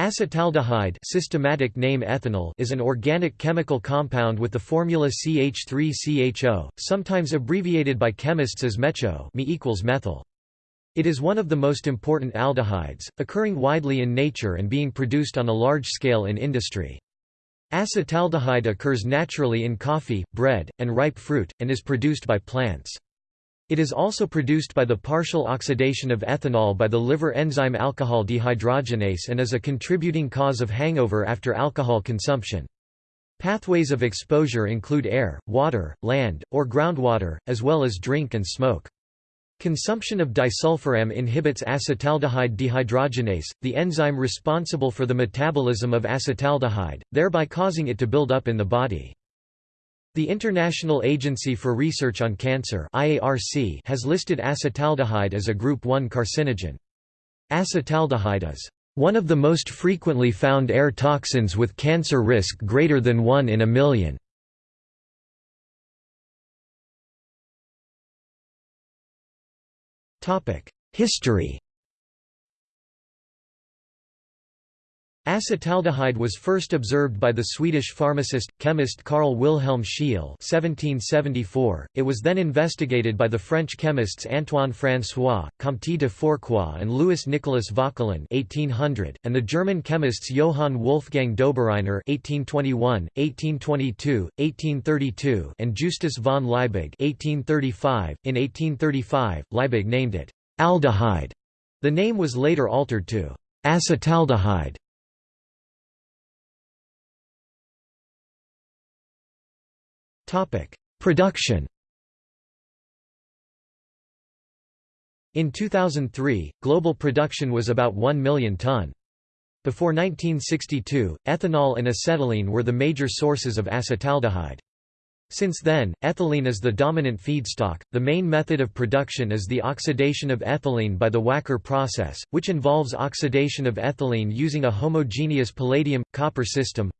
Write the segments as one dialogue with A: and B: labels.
A: Acetaldehyde systematic name ethanal is an organic chemical compound with the formula CH3CHO, sometimes abbreviated by chemists as MECHO me equals methyl. It is one of the most important aldehydes, occurring widely in nature and being produced on a large scale in industry. Acetaldehyde occurs naturally in coffee, bread, and ripe fruit, and is produced by plants. It is also produced by the partial oxidation of ethanol by the liver enzyme alcohol dehydrogenase and is a contributing cause of hangover after alcohol consumption. Pathways of exposure include air, water, land, or groundwater, as well as drink and smoke. Consumption of disulfiram inhibits acetaldehyde dehydrogenase, the enzyme responsible for the metabolism of acetaldehyde, thereby causing it to build up in the body. The International Agency for Research on Cancer has listed acetaldehyde as a Group 1 carcinogen. Acetaldehyde is one of the most frequently found air toxins with cancer risk greater than 1 in a million. History Acetaldehyde was first observed by the Swedish pharmacist, chemist Carl Wilhelm Scheele 1774. It was then investigated by the French chemists Antoine François, Comte de Fourcroy and Louis Nicolas Vauquelin 1800, and the German chemists Johann Wolfgang Dobereiner 1821, 1822, 1832 and Justus von Liebig 1835. .In 1835, Liebig named it aldehyde. The name was later altered to acetaldehyde. Production In 2003, global production was about 1 million ton. Before 1962, ethanol and acetylene were the major sources of acetaldehyde. Since then, ethylene is the dominant feedstock. The main method of production is the oxidation of ethylene by the Wacker process, which involves oxidation of ethylene using a homogeneous palladium-copper system.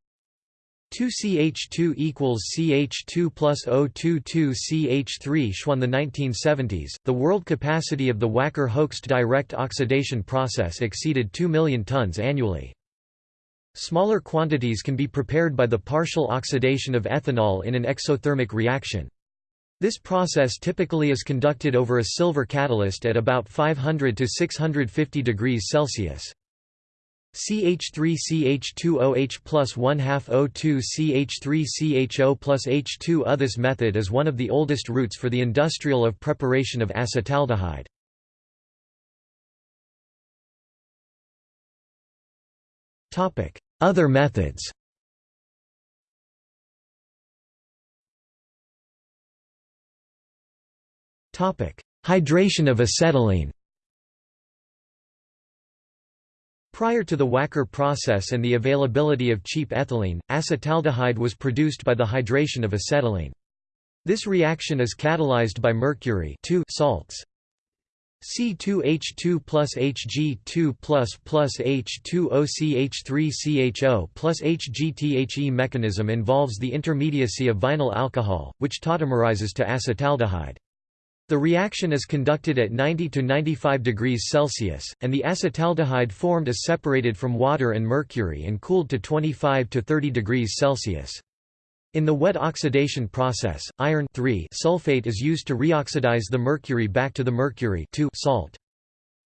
A: 2CH2 equals CH2 plus O2 2CH3 Schwann the 1970s, the world capacity of the Wacker-Hoechst direct oxidation process exceeded 2 million tons annually. Smaller quantities can be prepared by the partial oxidation of ethanol in an exothermic reaction. This process typically is conducted over a silver catalyst at about 500 to 650 degrees Celsius. CH3CH2OH plus 1 half O2 CH3CHO plus H2O This method is one of the oldest routes for the industrial of preparation of acetaldehyde. Other methods. Hydration of acetylene Prior to the Wacker process and the availability of cheap ethylene, acetaldehyde was produced by the hydration of acetylene. This reaction is catalyzed by mercury salts. C2H2 plus Hg2 plus plus H2OCH3CHO plus HGTHE mechanism involves the intermediacy of vinyl alcohol, which tautomerizes to acetaldehyde. The reaction is conducted at 90 to 95 degrees Celsius, and the acetaldehyde formed is separated from water and mercury and cooled to 25 to 30 degrees Celsius. In the wet oxidation process, iron sulfate is used to reoxidize the mercury back to the mercury salt.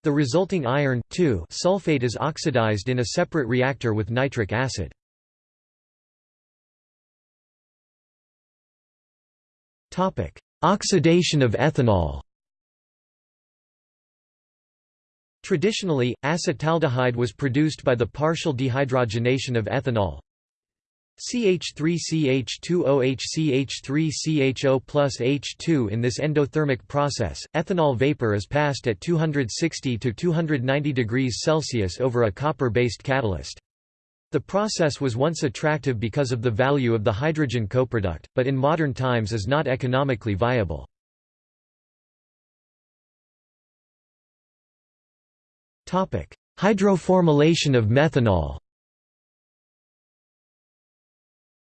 A: The resulting iron sulfate is oxidized in a separate reactor with nitric acid. Oxidation of ethanol Traditionally, acetaldehyde was produced by the partial dehydrogenation of ethanol CH3CH2OH plus H2 In this endothermic process, ethanol vapor is passed at 260 to 290 degrees Celsius over a copper-based catalyst. The process was once attractive because of the value of the hydrogen coproduct, but in modern times is not economically viable. Hydroformylation of methanol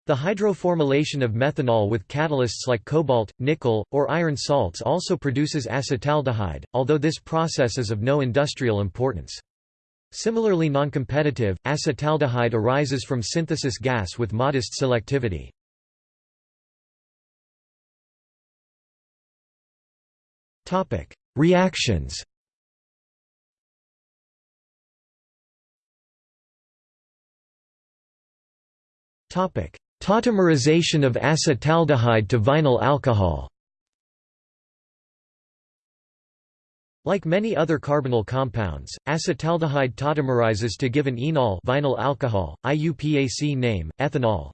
A: The hydroformylation of methanol with catalysts like cobalt, nickel, or iron salts also produces acetaldehyde, although this process is of no industrial importance. Similarly noncompetitive, acetaldehyde arises from synthesis gas with modest selectivity. Reactions Tautomerization of acetaldehyde to vinyl alcohol Like many other carbonyl compounds, acetaldehyde tautomerizes to give an enol vinyl alcohol, IUPAC name, ethenol.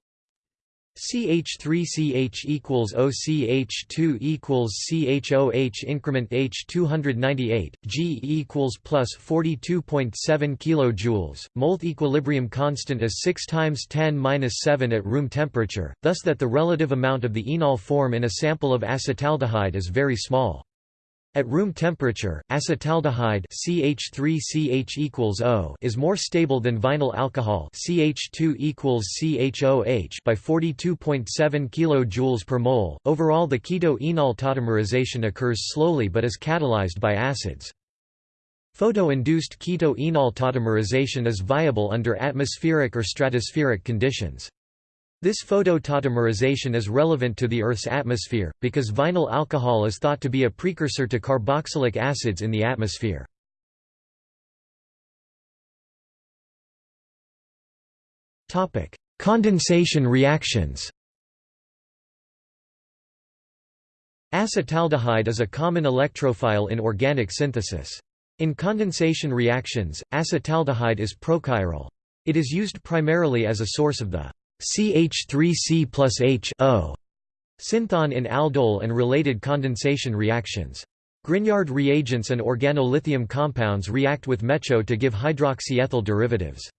A: CH3CH equals OCH2 equals CHOH increment H 298 G equals plus 42.7 kilojoules. Molte equilibrium constant is 6 times 10 minus 7 at room temperature, thus that the relative amount of the enol form in a sample of acetaldehyde is very small. At room temperature, acetaldehyde CH3CH equals O is more stable than vinyl alcohol CH2 equals CHOH by 42.7 kJ per mole. Overall, the keto-enol tautomerization occurs slowly but is catalyzed by acids. Photo-induced keto-enol tautomerization is viable under atmospheric or stratospheric conditions. This phototautomerization is relevant to the Earth's atmosphere, because vinyl alcohol is thought to be a precursor to carboxylic acids in the atmosphere. Condensation reactions Acetaldehyde is a common electrophile in organic synthesis. In condensation reactions, acetaldehyde is prochiral. It is used primarily as a source of the CH3C plus H O synthon in aldol and related condensation reactions. Grignard reagents and organolithium compounds react with MECHO to give hydroxyethyl derivatives.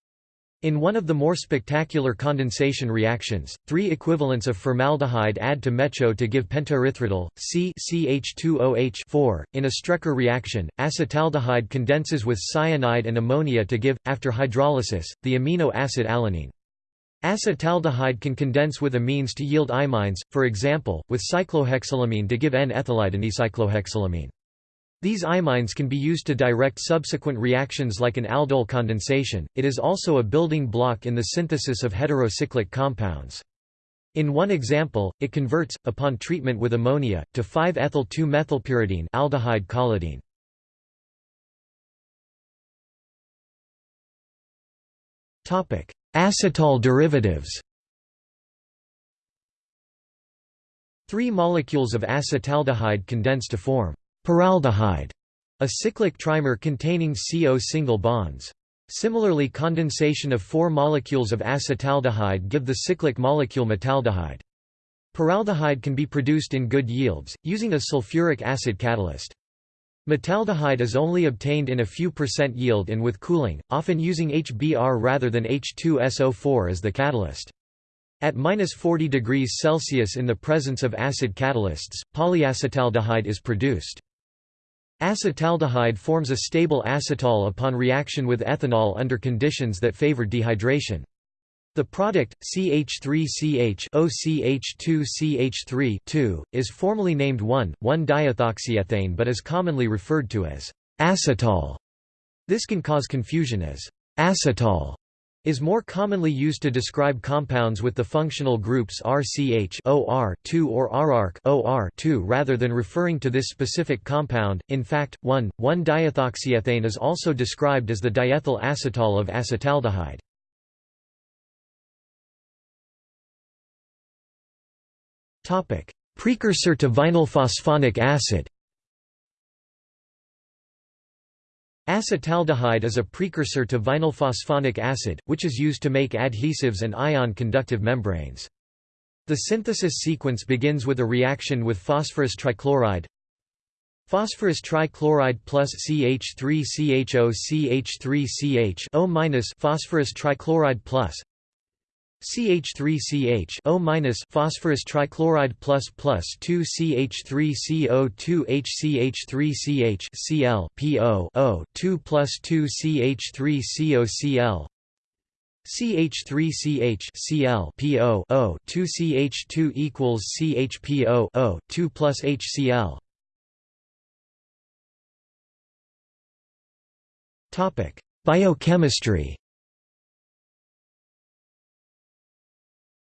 A: In one of the more spectacular condensation reactions, three equivalents of formaldehyde add to MECHO to give pentaerythritol, C CH2OH In a Strecker reaction, acetaldehyde condenses with cyanide and ammonia to give, after hydrolysis, the amino acid alanine. Acetaldehyde can condense with amines to yield imines, for example, with cyclohexylamine to give N-ethylidenecyclohexylamine. These imines can be used to direct subsequent reactions like an aldol condensation. It is also a building block in the synthesis of heterocyclic compounds. In one example, it converts, upon treatment with ammonia, to 5-ethyl-2-methylpyridine aldehyde collidine. Topic: Acetal derivatives Three molecules of acetaldehyde condense to form paraldehyde, a cyclic trimer containing CO single bonds. Similarly condensation of four molecules of acetaldehyde give the cyclic molecule metaldehyde. Paraldehyde can be produced in good yields, using a sulfuric acid catalyst. Metaldehyde is only obtained in a few percent yield and with cooling, often using HBr rather than H2SO4 as the catalyst. At minus 40 degrees Celsius in the presence of acid catalysts, polyacetaldehyde is produced. Acetaldehyde forms a stable acetal upon reaction with ethanol under conditions that favor dehydration. The product, CH3CH OCH2CH3 is formally named 1,1-diethoxyethane but is commonly referred to as acetal. This can cause confusion as acetal is more commonly used to describe compounds with the functional groups RCH OR2 or RARC OR2 rather than referring to this specific compound. In fact, 1,1-diethoxyethane is also described as the diethyl acetal of acetaldehyde. Precursor to vinyl phosphonic acid. Acetaldehyde is a precursor to vinyl phosphonic acid, which is used to make adhesives and ion conductive membranes. The synthesis sequence begins with a reaction with phosphorus trichloride Phosphorus trichloride plus CH3CHO CH3CH O- phosphorus trichloride plus CH3CH O phosphorus trichloride plus plus 2 CH3CO2 HCH3CH Cl PO O 2 plus 2 CH3CO Cl CH3CH Cl PO O 2 CH2 equals CHPO O 2 plus HCl Topic Biochemistry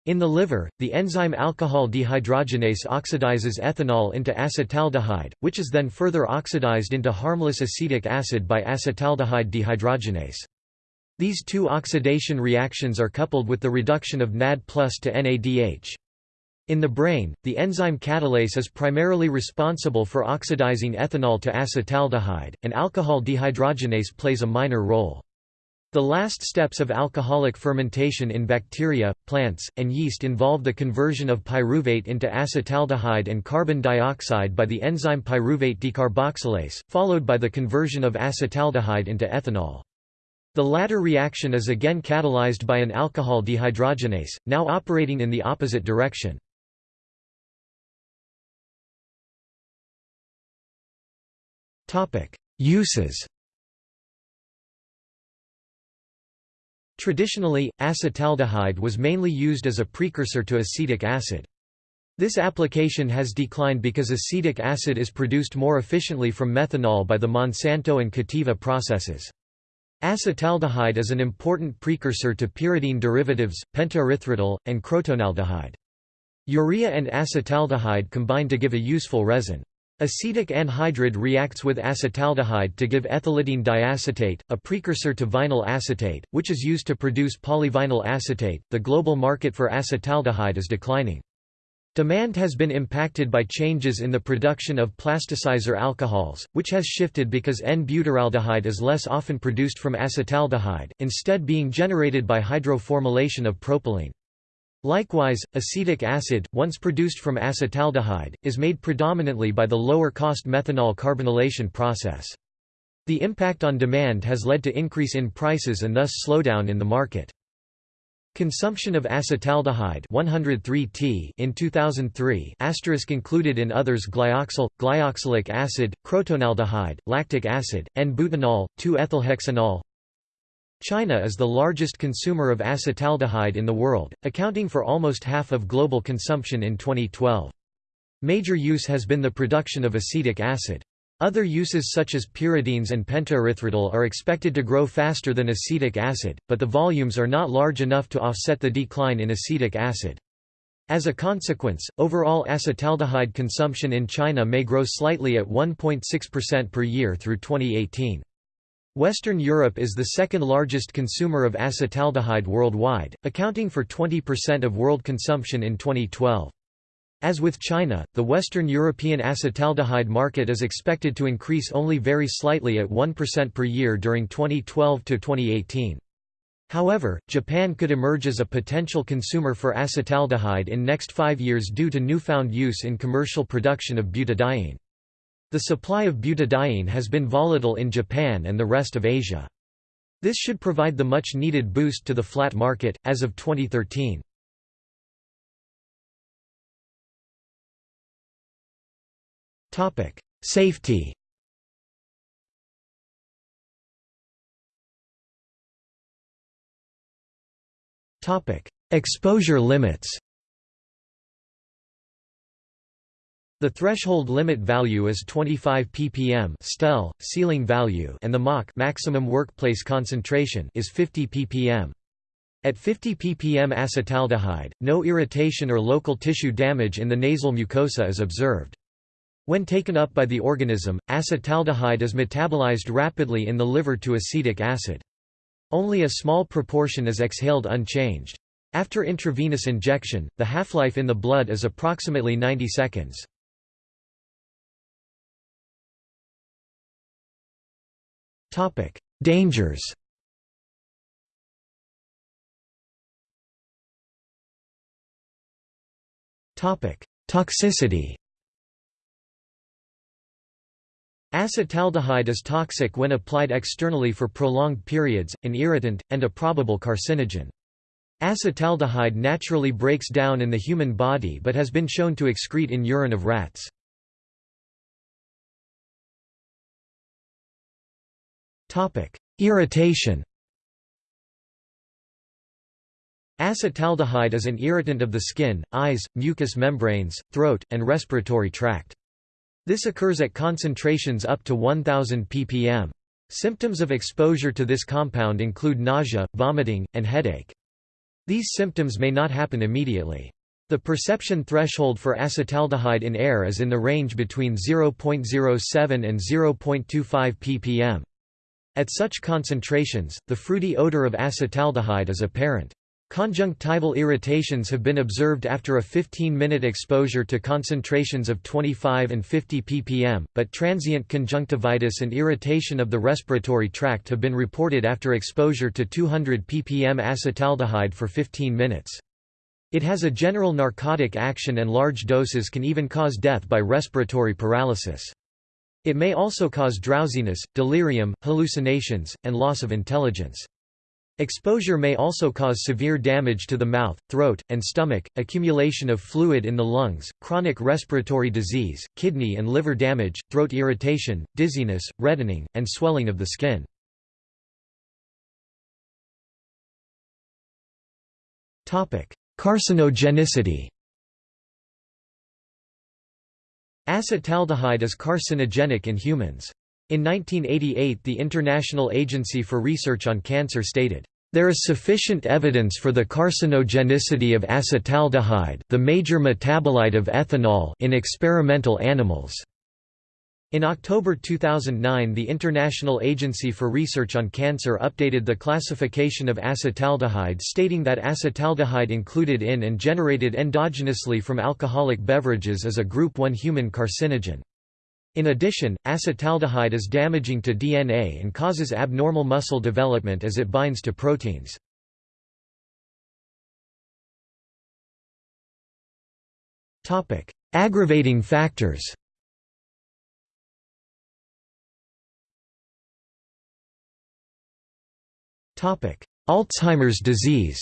A: In the liver, the enzyme alcohol dehydrogenase oxidizes ethanol into acetaldehyde, which is then further oxidized into harmless acetic acid by acetaldehyde dehydrogenase. These two oxidation reactions are coupled with the reduction of NAD plus to NADH. In the brain, the enzyme catalase is primarily responsible for oxidizing ethanol to acetaldehyde, and alcohol dehydrogenase plays a minor role. The last steps of alcoholic fermentation in bacteria, plants, and yeast involve the conversion of pyruvate into acetaldehyde and carbon dioxide by the enzyme pyruvate decarboxylase, followed by the conversion of acetaldehyde into ethanol. The latter reaction is again catalyzed by an alcohol dehydrogenase, now operating in the opposite direction. Uses Traditionally, acetaldehyde was mainly used as a precursor to acetic acid. This application has declined because acetic acid is produced more efficiently from methanol by the Monsanto and Cativa processes. Acetaldehyde is an important precursor to pyridine derivatives, pentaerythritol, and crotonaldehyde. Urea and acetaldehyde combine to give a useful resin. Acetic anhydride reacts with acetaldehyde to give ethylidene diacetate, a precursor to vinyl acetate, which is used to produce polyvinyl acetate. The global market for acetaldehyde is declining. Demand has been impacted by changes in the production of plasticizer alcohols, which has shifted because N-butyraldehyde is less often produced from acetaldehyde, instead being generated by hydroformylation of propylene. Likewise, acetic acid, once produced from acetaldehyde, is made predominantly by the lower-cost methanol carbonylation process. The impact on demand has led to increase in prices and thus slowdown in the market. Consumption of acetaldehyde 103T in 2003 asterisk included in others glyoxal, glyoxylic acid, crotonaldehyde, lactic acid, N-butanol, 2-ethylhexanol, China is the largest consumer of acetaldehyde in the world, accounting for almost half of global consumption in 2012. Major use has been the production of acetic acid. Other uses such as pyridines and pentaerythritol are expected to grow faster than acetic acid, but the volumes are not large enough to offset the decline in acetic acid. As a consequence, overall acetaldehyde consumption in China may grow slightly at 1.6% per year through 2018. Western Europe is the second largest consumer of acetaldehyde worldwide, accounting for 20% of world consumption in 2012. As with China, the Western European acetaldehyde market is expected to increase only very slightly at 1% per year during 2012 to 2018. However, Japan could emerge as a potential consumer for acetaldehyde in next five years due to newfound use in commercial production of butadiene. The supply of butadiene has been volatile in Japan and the rest of Asia. This should provide the much-needed boost to the flat market, as of 2013. Safety Exposure limits The threshold limit value is 25 ppm STEL, ceiling value and the Mach maximum workplace concentration is 50 ppm. At 50 ppm acetaldehyde, no irritation or local tissue damage in the nasal mucosa is observed. When taken up by the organism, acetaldehyde is metabolized rapidly in the liver to acetic acid. Only a small proportion is exhaled unchanged. After intravenous injection, the half-life in the blood is approximately 90 seconds. Topic: Dangers. Topic: Toxicity. Acetaldehyde is toxic when applied externally for prolonged periods, an irritant, and a probable carcinogen. Acetaldehyde naturally breaks down in the human body but has been shown to excrete in urine of rats. Irritation Acetaldehyde is an irritant of the skin, eyes, mucous membranes, throat, and respiratory tract. This occurs at concentrations up to 1000 ppm. Symptoms of exposure to this compound include nausea, vomiting, and headache. These symptoms may not happen immediately. The perception threshold for acetaldehyde in air is in the range between 0.07 and 0.25 ppm. At such concentrations, the fruity odor of acetaldehyde is apparent. Conjunctival irritations have been observed after a 15-minute exposure to concentrations of 25 and 50 ppm, but transient conjunctivitis and irritation of the respiratory tract have been reported after exposure to 200 ppm acetaldehyde for 15 minutes. It has a general narcotic action and large doses can even cause death by respiratory paralysis. It may also cause drowsiness, delirium, hallucinations, and loss of intelligence. Exposure may also cause severe damage to the mouth, throat, and stomach, accumulation of fluid in the lungs, chronic respiratory disease, kidney and liver damage, throat irritation, dizziness, reddening, and swelling of the skin. Carcinogenicity Acetaldehyde is carcinogenic in humans. In 1988 the International Agency for Research on Cancer stated, "...there is sufficient evidence for the carcinogenicity of acetaldehyde the major metabolite of ethanol in experimental animals." In October 2009 the International Agency for Research on Cancer updated the classification of acetaldehyde stating that acetaldehyde included in and generated endogenously from alcoholic beverages is a group 1 human carcinogen. In addition, acetaldehyde is damaging to DNA and causes abnormal muscle development as it binds to proteins. Aggravating factors Alzheimer's disease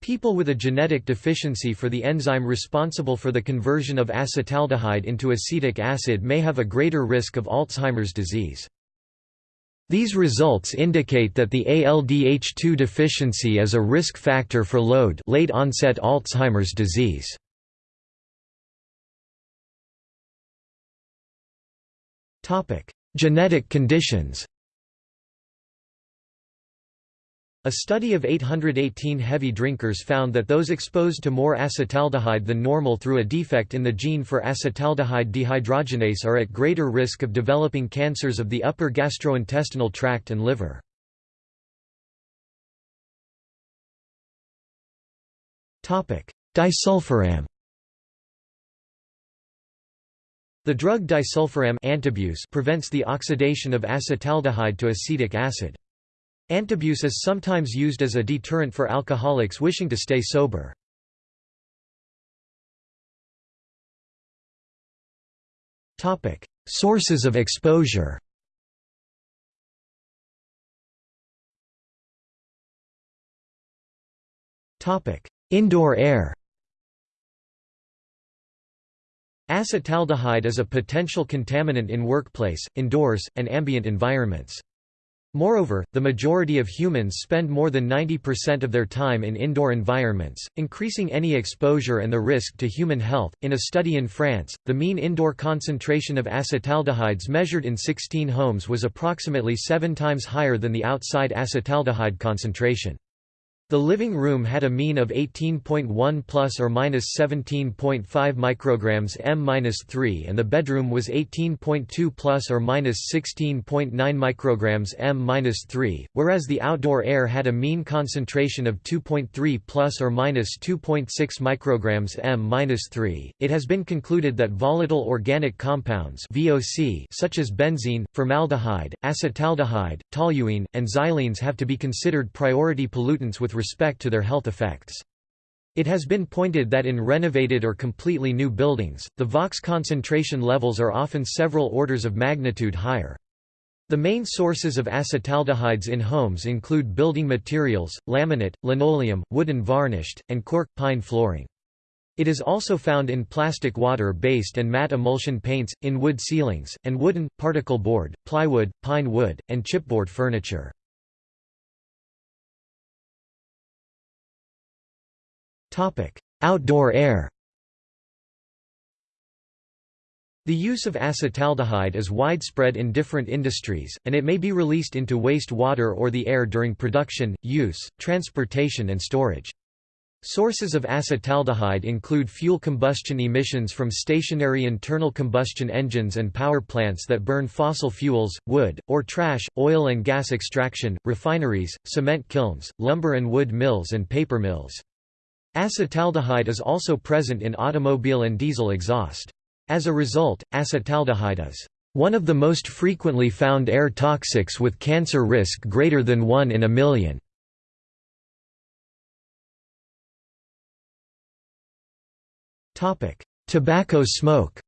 A: People with a genetic deficiency for the enzyme responsible for the conversion of acetaldehyde into acetic acid may have a greater risk of Alzheimer's disease. These results indicate that the ALDH2 deficiency is a risk factor for LOAD late onset Alzheimer's disease. Genetic conditions A study of 818 heavy drinkers found that those exposed to more acetaldehyde than normal through a defect in the gene for acetaldehyde dehydrogenase are at greater risk of developing cancers of the upper gastrointestinal tract and liver. Disulfiram The drug disulfiram prevents the oxidation of acetaldehyde to acetic acid. Antabuse is sometimes used as a deterrent for alcoholics wishing to stay sober. Sources of exposure Indoor air Acetaldehyde is a potential contaminant in workplace, indoors, and ambient environments. Moreover, the majority of humans spend more than 90% of their time in indoor environments, increasing any exposure and the risk to human health. In a study in France, the mean indoor concentration of acetaldehydes measured in 16 homes was approximately seven times higher than the outside acetaldehyde concentration. The living room had a mean of 18.1 plus or minus 17.5 micrograms m-3 and the bedroom was 18.2 plus or minus 16.9 micrograms m-3, whereas the outdoor air had a mean concentration of 2.3 plus or minus 2.6 micrograms m-3. It has been concluded that volatile organic compounds (VOC) such as benzene, formaldehyde, acetaldehyde, toluene, and xylenes have to be considered priority pollutants with respect to their health effects. It has been pointed that in renovated or completely new buildings, the VOCs concentration levels are often several orders of magnitude higher. The main sources of acetaldehydes in homes include building materials, laminate, linoleum, wooden varnished, and cork, pine flooring. It is also found in plastic water-based and matte emulsion paints, in wood ceilings, and wooden, particle board, plywood, pine wood, and chipboard furniture. Outdoor air. The use of acetaldehyde is widespread in different industries, and it may be released into waste water or the air during production, use, transportation and storage. Sources of acetaldehyde include fuel combustion emissions from stationary internal combustion engines and power plants that burn fossil fuels, wood, or trash, oil and gas extraction, refineries, cement kilns, lumber and wood mills and paper mills. Acetaldehyde is also present in automobile and diesel exhaust. As a result, acetaldehyde is one of the most frequently found air toxics with cancer risk greater than 1 in a million. Tobacco smoke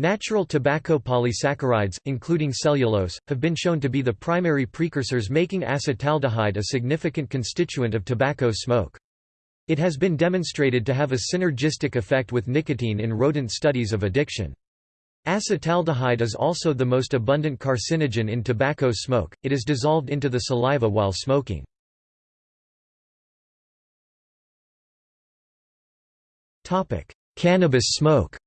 A: Natural tobacco polysaccharides, including cellulose, have been shown to be the primary precursors making acetaldehyde a significant constituent of tobacco smoke. It has been demonstrated to have a synergistic effect with nicotine in rodent studies of addiction. Acetaldehyde is also the most abundant carcinogen in tobacco smoke, it is dissolved into the saliva while smoking. Cannabis smoke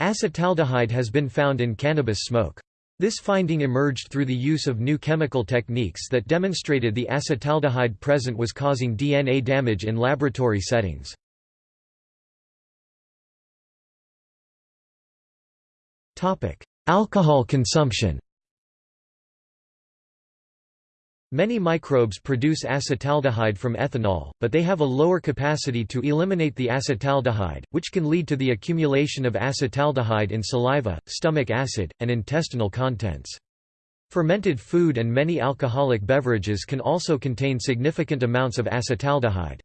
A: Acetaldehyde has been found in cannabis smoke. This finding emerged through the use of new chemical techniques that demonstrated the acetaldehyde present was causing DNA damage in laboratory settings. Alcohol consumption Many microbes produce acetaldehyde from ethanol, but they have a lower capacity to eliminate the acetaldehyde, which can lead to the accumulation of acetaldehyde in saliva, stomach acid, and intestinal contents. Fermented food and many alcoholic beverages can also contain significant amounts of acetaldehyde.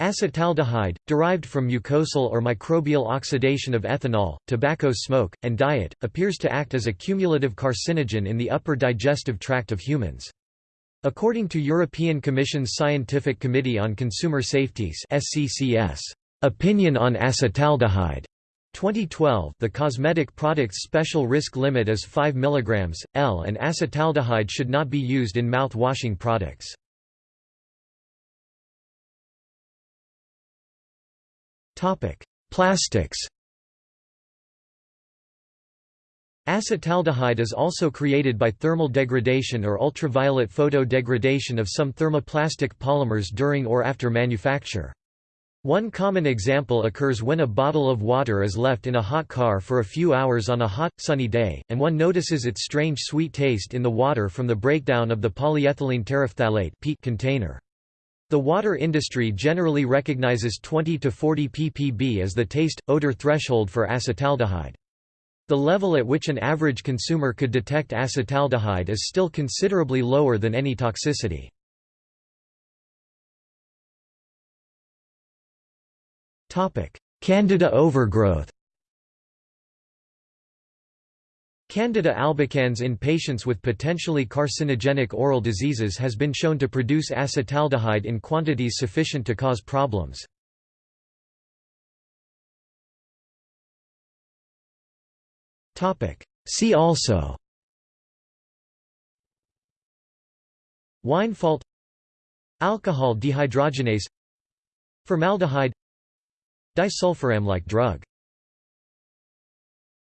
A: Acetaldehyde, derived from mucosal or microbial oxidation of ethanol, tobacco smoke, and diet, appears to act as a cumulative carcinogen in the upper digestive tract of humans. According to European Commission's Scientific Committee on Consumer Safety's SCCS, opinion on acetaldehyde 2012 the cosmetic product's special risk limit is 5 mg, L and acetaldehyde should not be used in mouth-washing products. Plastics Acetaldehyde is also created by thermal degradation or ultraviolet photo degradation of some thermoplastic polymers during or after manufacture. One common example occurs when a bottle of water is left in a hot car for a few hours on a hot, sunny day, and one notices its strange sweet taste in the water from the breakdown of the polyethylene terephthalate container. The water industry generally recognizes 20 to 40 ppb as the taste-odor threshold for acetaldehyde. The level at which an average consumer could detect acetaldehyde is still considerably lower than any toxicity. Candida overgrowth Candida albicans in patients with potentially carcinogenic oral diseases has been shown to produce acetaldehyde in quantities sufficient to cause problems. See also. Wine fault. Alcohol dehydrogenase. Formaldehyde. Disulfiram-like drug